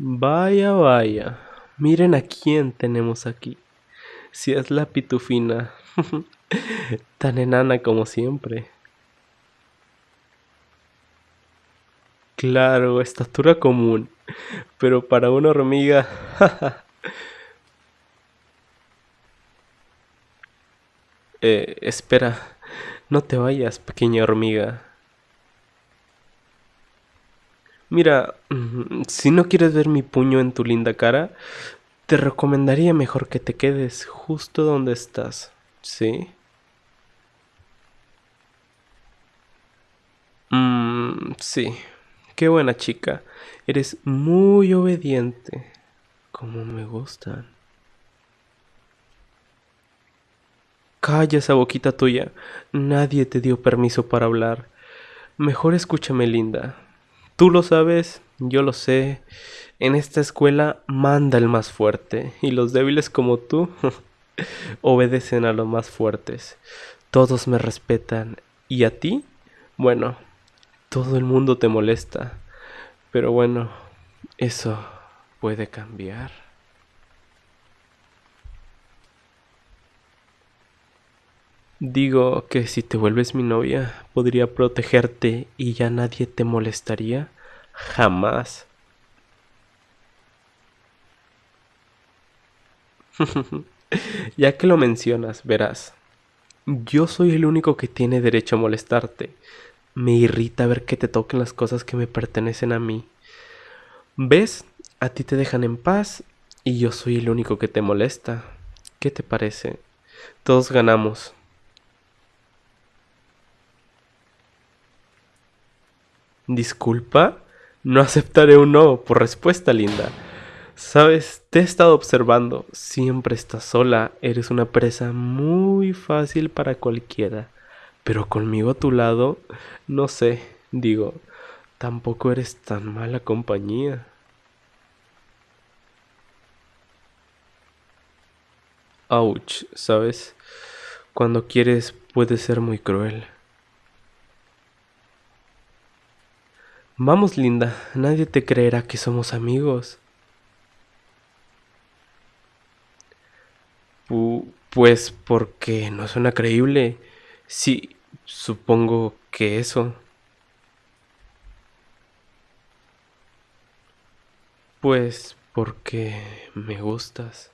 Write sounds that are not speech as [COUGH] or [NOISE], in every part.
Vaya, vaya. Miren a quién tenemos aquí. Si es la pitufina. [LAUGHS] Tan enana como siempre. Claro, estatura común. Pero para una hormiga... [LAUGHS] eh, espera. No te vayas, pequeña hormiga. Mira, si no quieres ver mi puño en tu linda cara, te recomendaría mejor que te quedes justo donde estás, ¿sí? Mmm, sí. Qué buena chica. Eres muy obediente. Como me gustan. Calla esa boquita tuya. Nadie te dio permiso para hablar. Mejor escúchame, linda. Tú lo sabes, yo lo sé. En esta escuela manda el más fuerte y los débiles como tú [LAUGHS] obedecen a los más fuertes. Todos me respetan. ¿Y a ti? Bueno, todo el mundo te molesta. Pero bueno, eso puede cambiar. Digo que si te vuelves mi novia, podría protegerte y ya nadie te molestaría. Jamás. [LAUGHS] ya que lo mencionas, verás. Yo soy el único que tiene derecho a molestarte. Me irrita ver que te toquen las cosas que me pertenecen a mí. ¿Ves? A ti te dejan en paz y yo soy el único que te molesta. ¿Qué te parece? Todos ganamos. Disculpa, no aceptaré un no por respuesta linda. Sabes, te he estado observando, siempre estás sola, eres una presa muy fácil para cualquiera. Pero conmigo a tu lado, no sé, digo, tampoco eres tan mala compañía. Ouch, ¿sabes? Cuando quieres puedes ser muy cruel. Vamos, linda, nadie te creerá que somos amigos. pues porque no suena creíble. Sí, supongo que eso. Pues porque me gustas.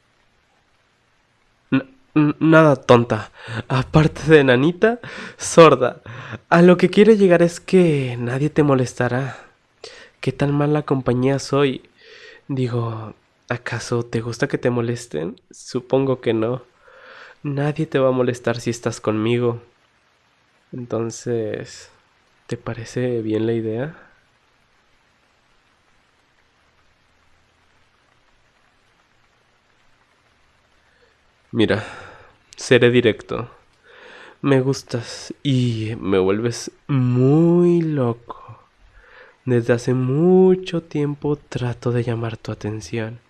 Nada tonta. Aparte de nanita, sorda. A lo que quiero llegar es que nadie te molestará. ¿Qué tan mala compañía soy? Digo, ¿acaso te gusta que te molesten? Supongo que no. Nadie te va a molestar si estás conmigo. Entonces, ¿te parece bien la idea? Mira, seré directo. Me gustas y me vuelves muy loco. Desde hace mucho tiempo trato de llamar tu atención,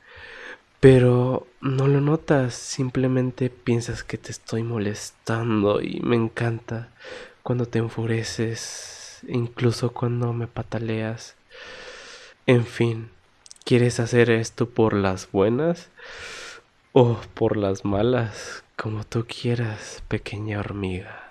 pero no lo notas, simplemente piensas que te estoy molestando y me encanta cuando te enfureces, incluso cuando me pataleas. En fin, ¿quieres hacer esto por las buenas o por las malas? Como tú quieras, pequeña hormiga.